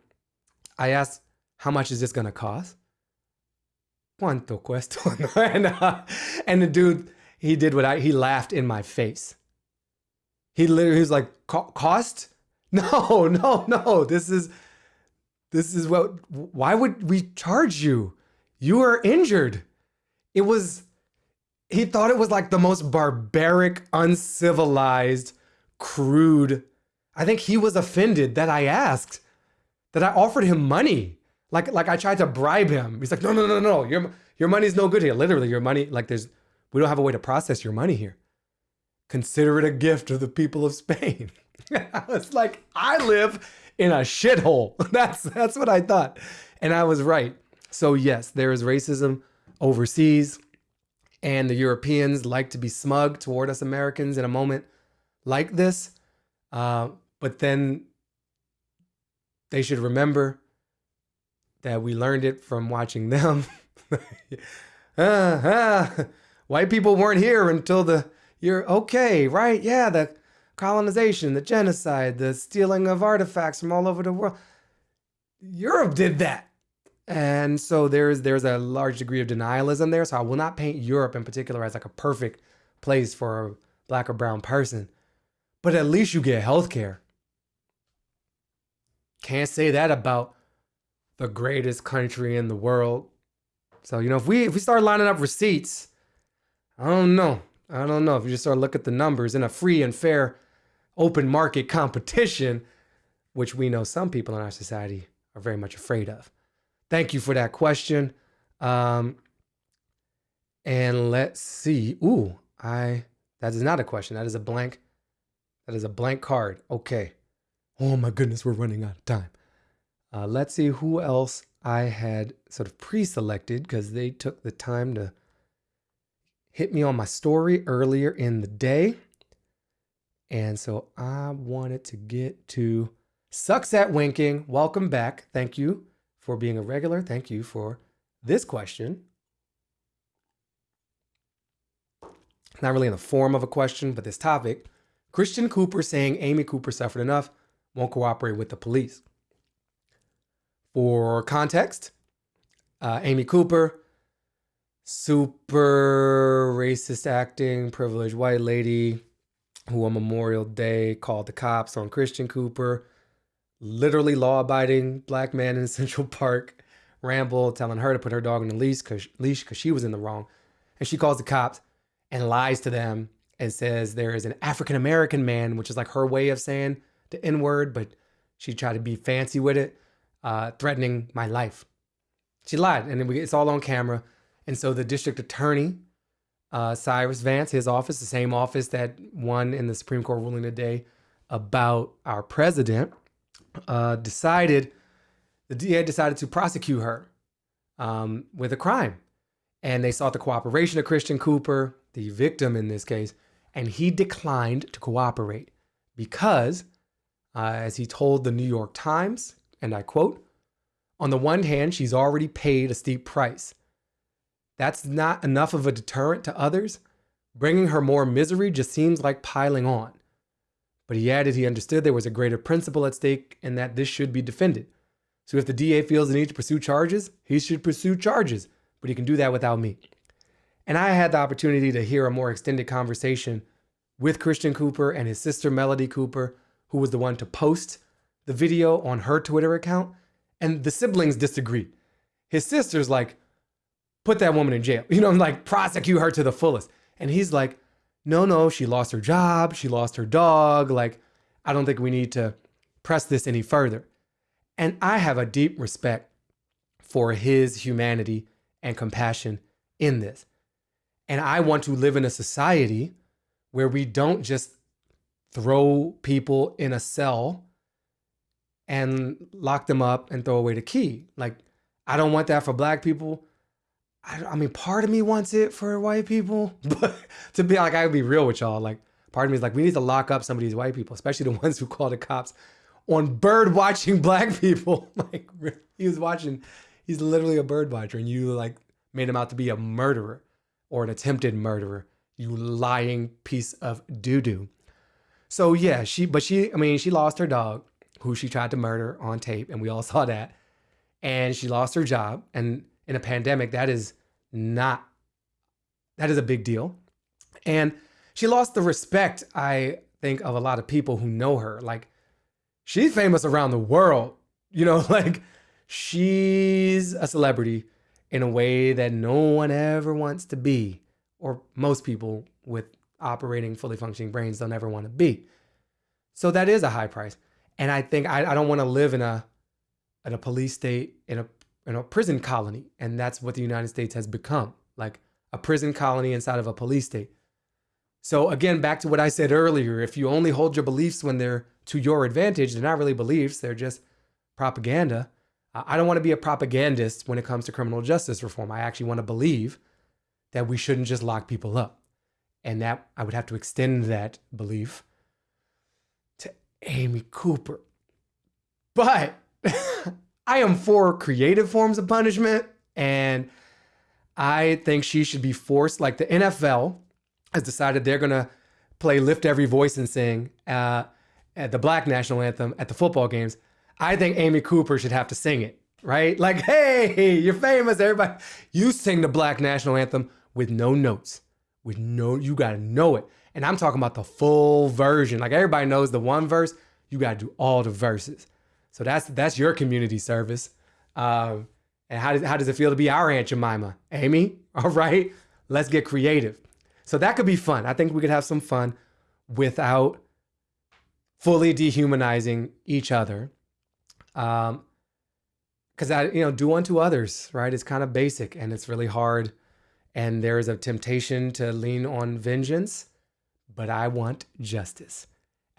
I asked, how much is this to cost? ¿Cuánto cuesta? *laughs* and, uh, and the dude, he did what I, he laughed in my face. He literally he was like, cost? *laughs* No, no, no. This is this is what why would we charge you? You are injured. It was he thought it was like the most barbaric, uncivilized, crude. I think he was offended that I asked, that I offered him money. Like like I tried to bribe him. He's like, no, no, no, no. Your your money's no good here. Literally, your money, like there's we don't have a way to process your money here consider it a gift of the people of Spain. *laughs* it's like, I live in a shithole. *laughs* That's that's what I thought. And I was right. So yes, there is racism overseas. And the Europeans like to be smug toward us Americans in a moment like this. Uh, but then they should remember that we learned it from watching them. ah, *laughs* ah, white people weren't here until the you're okay, right? Yeah, the colonization, the genocide, the stealing of artifacts from all over the world. Europe did that. And so there's there's a large degree of denialism there. So I will not paint Europe in particular as like a perfect place for a black or brown person. But at least you get health care. Can't say that about the greatest country in the world. So, you know, if we if we start lining up receipts, I don't know. I don't know if you just start look at the numbers in a free and fair open market competition, which we know some people in our society are very much afraid of. Thank you for that question. Um, and let's see. Ooh, I that is not a question. That is a blank. That is a blank card. Okay. Oh my goodness, we're running out of time. Uh, let's see who else I had sort of pre-selected because they took the time to hit me on my story earlier in the day. And so I wanted to get to Sucks at Winking. Welcome back. Thank you for being a regular. Thank you for this question. Not really in the form of a question, but this topic. Christian Cooper saying Amy Cooper suffered enough, won't cooperate with the police. For context, uh, Amy Cooper, super racist acting, privileged white lady who on Memorial Day called the cops on Christian Cooper, literally law abiding black man in *laughs* Central Park, Ramble telling her to put her dog on the leash because leash because she was in the wrong. And she calls the cops and lies to them and says there is an African American man, which is like her way of saying the N word, but she tried to be fancy with it, uh, threatening my life. She lied, and it's all on camera. And so the district attorney, uh, Cyrus Vance, his office, the same office that won in the Supreme Court ruling today about our president, uh, decided the DA decided to prosecute her um, with a crime. And they sought the cooperation of Christian Cooper, the victim in this case, and he declined to cooperate because, uh, as he told the New York Times, and I quote, on the one hand, she's already paid a steep price. That's not enough of a deterrent to others. Bringing her more misery just seems like piling on. But he added he understood there was a greater principle at stake and that this should be defended. So if the DA feels the need to pursue charges, he should pursue charges, but he can do that without me. And I had the opportunity to hear a more extended conversation with Christian Cooper and his sister Melody Cooper, who was the one to post the video on her Twitter account. And the siblings disagreed. His sister's like, put that woman in jail, *laughs* you know, I'm like prosecute her to the fullest. And he's like, no, no, she lost her job, she lost her dog. Like, I don't think we need to press this any further. And I have a deep respect for his humanity and compassion in this. And I want to live in a society where we don't just throw people in a cell and lock them up and throw away the key. Like, I don't want that for black people. I, I mean, part of me wants it for white people, *laughs* but to be like, I would be real with y'all. Like, part of me is like, we need to lock up some of these white people, especially the *laughs* ones who call the cops on bird watching *laughs* black people. like he was watching, he's literally a bird watcher, and you like made him out to be a murderer or an attempted murderer. You lying piece of doo doo. So yeah, she, but she, I mean, she lost her dog, who she tried to murder on tape, and we all saw that. And she lost her job, and in a pandemic, that is not, that is a big deal. And she lost the respect, I think, of a lot of people who know her. Like she's famous around the world. *laughs* You know, like she's a celebrity in a way that no one ever wants to be, or most people with operating fully functioning brains don't ever want to be. So that is a high price. And I think I, I don't want to live in a in a police state, in a in a prison colony. And that's what the United States has become, like a prison colony inside of a police state. So again, back to what I said earlier, if you only hold your beliefs when they're to your advantage. They're not really beliefs, they're just propaganda. I don't want to be a propagandist when it comes to criminal justice reform. I actually want to believe that we shouldn't just lock people up. And that I would have to extend that belief to Amy Cooper. But *laughs* I am for creative forms of punishment. And I think she should be forced, like the NFL has decided they're going to play Lift Every Voice and Sing. Uh, at the black national anthem at the football games, I think Amy Cooper should have to sing it, right? *laughs* Like, hey, you're famous, everybody. You sing the black national anthem with no notes, with no, you got to know it. And I'm talking about the full version. Like everybody knows the one verse, you got to do all the verses. So that's that's your community service. Um, and how does, how does it feel to be our Aunt Jemima? Amy, *laughs* all right, let's get creative. So that could be fun. I think we could have some fun without fully dehumanizing each other. Um, because I, you know, do unto others, right? It's kind of basic and it's really hard. And there is a temptation to lean on vengeance, but I want justice.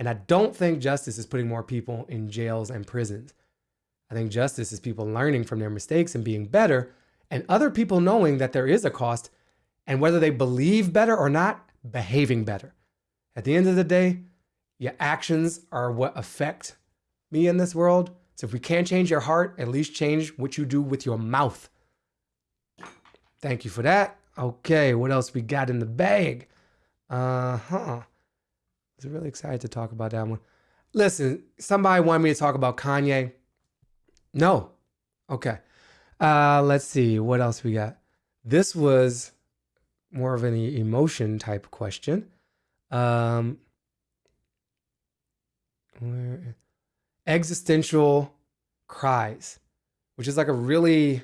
And I don't think justice is putting more people in jails and prisons. I think justice is people learning from their mistakes and being better, and other people knowing that there is a cost, and whether they believe better or not, behaving better. At the end of the day, your actions are what affect me in this world. So if we can't change your heart, at least change what you do with your mouth. Thank you for that. Okay, what else we got in the bag? Uh huh. I was really excited to talk about that one. Listen, somebody wanted me to talk about Kanye. No. Okay. Uh, let's see what else we got. This was more of an emotion type question. Um, where, existential cries, which is like a really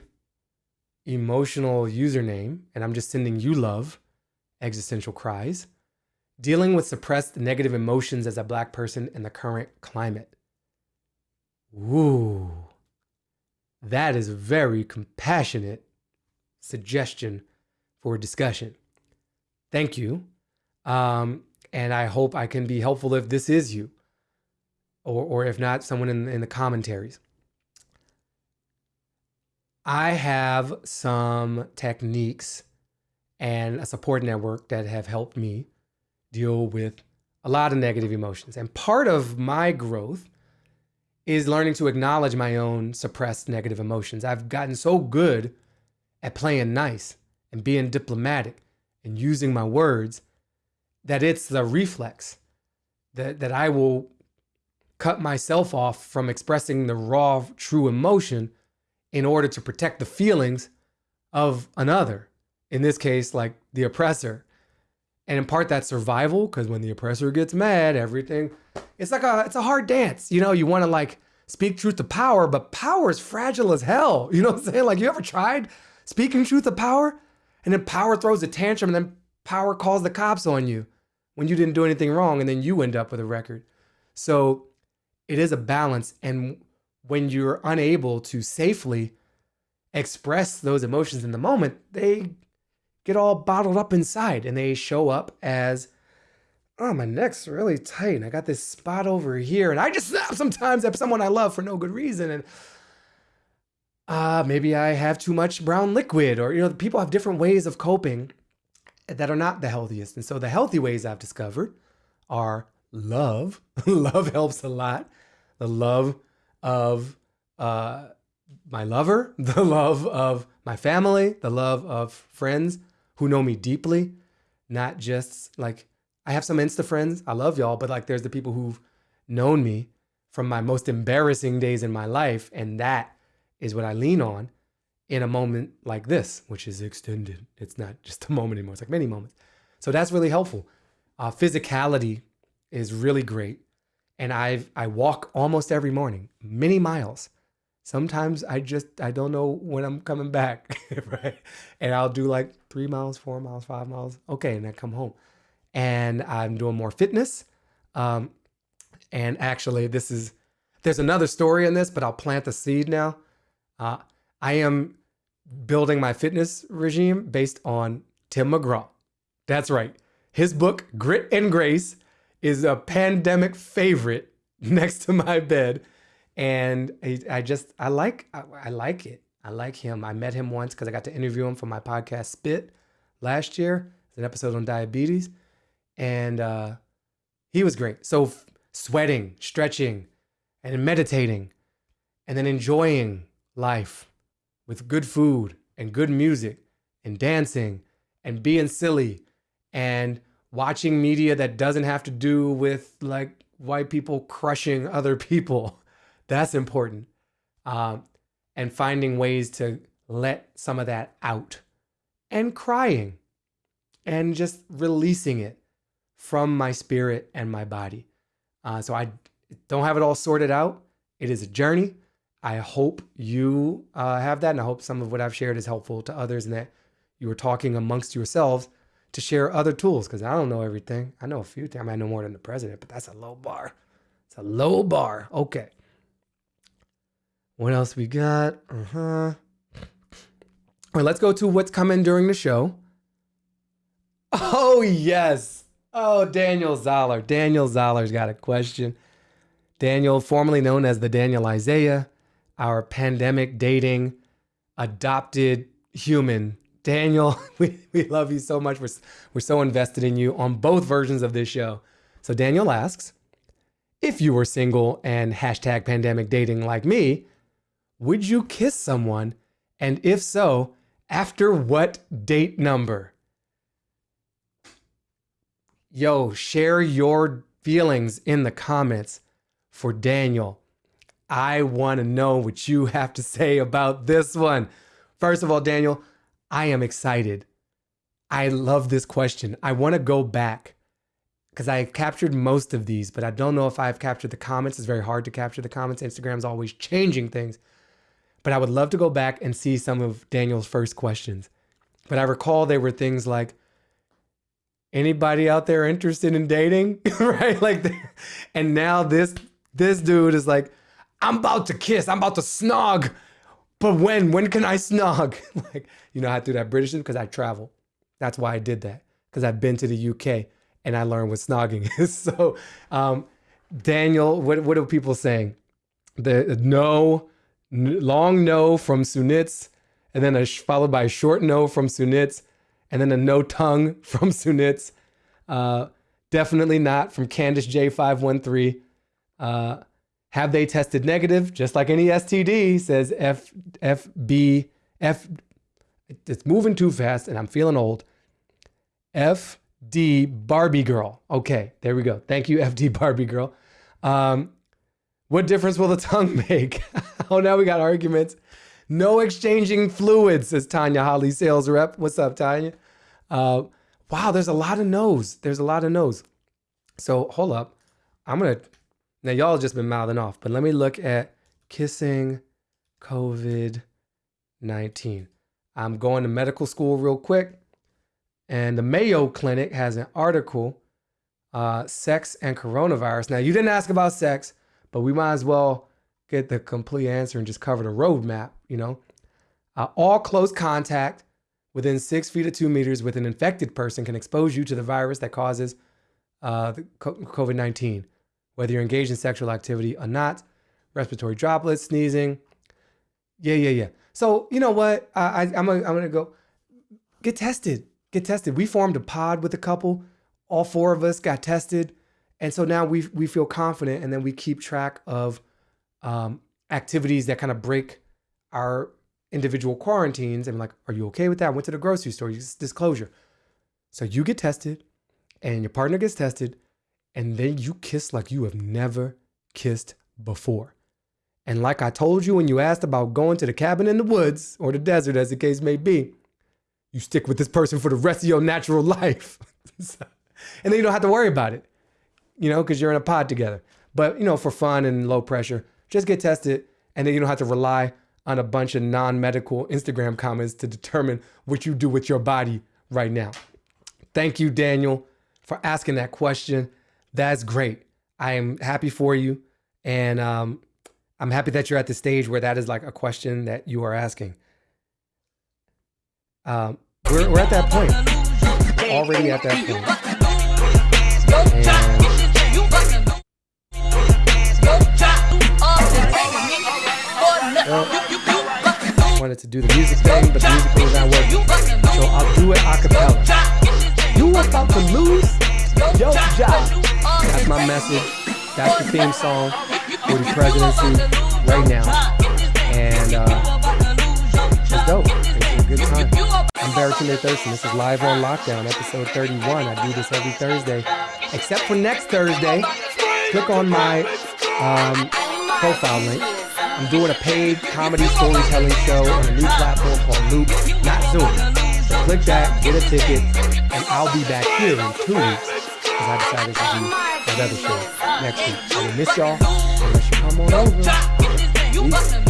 emotional username, and I'm just sending you love, existential cries. Dealing with suppressed negative emotions as a black person in the current climate. Ooh, that is a very compassionate suggestion for discussion. Thank you. Um, and I hope I can be helpful if this is you, or, or if not, someone in, in the commentaries. I have some techniques and a support network that have helped me deal with a lot of negative emotions. And part of my growth is learning to acknowledge my own suppressed negative emotions. I've gotten so good at playing nice and being diplomatic and using my words that it's the reflex that, that I will cut myself off from expressing the raw, true emotion in order to protect the feelings of another. In this case, like the oppressor. And in part that's survival, because when the oppressor gets mad, everything it's like a it's a hard dance. You know, you want to like speak truth to power, but power is fragile as hell. *laughs* You know what I'm saying? Like you ever tried speaking truth to power? And then power throws a tantrum and then power calls the cops on you when you didn't do anything wrong, and then you end up with a record. So it is a balance. And when you're unable to safely express those emotions in the moment, they get all bottled up inside and they show up as, oh, my neck's really tight and I got this spot over here. And I just snap sometimes at someone I love for no good reason. And uh, maybe I have too much brown liquid, or, you know, people have different ways of coping that are not the healthiest. And so the healthy ways I've discovered are love. *laughs* love helps a lot. The love of uh, my lover, *laughs* the love of my family, the love of friends who know me deeply, not just like I have some Insta friends. I love y'all, but like there's the people who've known me from my most embarrassing days in my life. And that is what I lean on in a moment like this, which is extended. It's not just a moment anymore, it's like many moments. So that's really helpful. Uh, physicality is really great and I've I walk almost every morning, many miles. Sometimes I just I don't know when I'm coming back, *laughs* right? And I'll do like three miles, four miles, five miles. Okay, and I come home, and I'm doing more fitness. Um, and actually, this is there's another story in this, but I'll plant the seed now. Uh, I am building my fitness regime based on Tim McGraw. That's right. His book, Grit and Grace, is a pandemic favorite *laughs* next to my bed. And I, I just, I like, I, I, like it. I like him. I met him once because I got to interview him for my podcast Spit last year. It's an episode on diabetes. And uh, he was great. So sweating, stretching, and meditating, and then enjoying life with good food and good music and dancing and being silly and watching media that doesn't have to do with like white people crushing other people. *laughs* That's important. Um, and finding ways to let some of that out and crying and just releasing it from my spirit and my body. Uh, so I don't have it all sorted out. It is a journey. I hope you uh, have that, and I hope some of what I've shared is helpful to others, and that you are talking amongst yourselves to share other tools because I don't know everything. I know a few things. I, mean, I know more than the president, but that's a low bar. It's a low bar. Okay. What else we got? Uh huh. All right, let's go to what's coming during the show. Oh, yes. Oh, Daniel Zoller. Daniel Zoller's got a question. Daniel, formerly known as the Daniel Isaiah, our pandemic dating adopted human. Daniel, *laughs* we, we love you so much. We're, we're so invested in you on both versions of this show. So, Daniel asks if you were single and hashtag pandemic dating like me, would you kiss someone? And if so, after what date number? Yo, share your feelings in the comments for Daniel. I want to know what you have to say about this one. First of all, Daniel, I am excited. I love this question. I want to go back because I captured most of these, but I don't know if I've captured the comments. It's very hard to capture the comments. Instagram's always changing things. But I would love to go back and see some of Daniel's first questions. But I recall they were things like, anybody out there interested in dating? *laughs* right? Like, and now this this dude is like, I'm about to kiss, I'm about to snog. But when? When can I snog? *laughs* like, you know, I do that British because I travel. That's why I did that. Because I've been to the UK and I learned what snogging *laughs* is. so, um, Daniel, what what are people saying? The no, long no from Sunitz, and then a followed by a short no from Sunitz, and then a no tongue *laughs* from Sunitz. Uh, definitely not from Candice J513. Uh, have they tested negative? Just like any STD, says F FB F. It's moving too fast, and I'm feeling old. FD Barbie girl. Okay, there we go. Thank you, FD Barbie girl. Um, what difference will the tongue *laughs* make? *laughs* oh, now we got arguments. No exchanging fluids, says Tanya Holly, sales rep. What's up, Tanya? Uh, wow, there's a lot of no's. There's a lot of no's. So hold up. I'm gonna now y'all just been mouthing off, but let me look at kissing COVID 19. I'm going to medical school real quick. And the Mayo Clinic has an article, uh, sex and coronavirus. Now you didn't ask about sex, but we might as well get the complete answer and just cover the roadmap, you know. Uh, all close contact within six feet or two meters with an infected person can expose you to the virus that causes uh, COVID 19, whether you're engaged in sexual activity or not, respiratory droplets, sneezing. Yeah, yeah, yeah. So, you know what? I, I, I'm going to go get tested. Get tested. We formed a pod with a couple. All four of us got tested. And so now we, we feel confident and then we keep track of um, activities that kind of break our individual quarantines and like, are you okay with that? I went to the grocery store, disclosure. So you get tested and your partner gets tested, and then you kiss like you have never kissed before. And like I told you when you asked about going to the cabin in the woods or the desert, as the case may be, you stick with this person for the rest of your natural *laughs* life. *laughs* and then you don't have to worry about it, you know, because you're in a pod together. But, you know, for fun and low pressure, just get tested. And then you don't have to rely on a bunch of non medical Instagram comments to determine what you do with your body right now. Thank you, Daniel, for asking that question. That's great. I am happy for you. And um, I'm happy that you're at the stage where that is like a question that you are asking. Um, we're, we're at that point, already at that point. And, well, wanted to do the music thing, but the music is not working. So I'll do it a cappella. You about to lose your job. That's my message. That's the theme song for the presidency right now. And uh, it's dope. It's a good time. I'm Baratunde Thurston. This is Live on Lockdown, episode 31. I do this every Thursday, except for next Thursday. Click on my um, profile link. I'm doing a paid comedy storytelling show on a new platform called Loop, not Zoom. So click that, get a ticket, and I'll be back here in two weeks because I decided to do another show next week. I will miss y'all unless you come on over. Peace.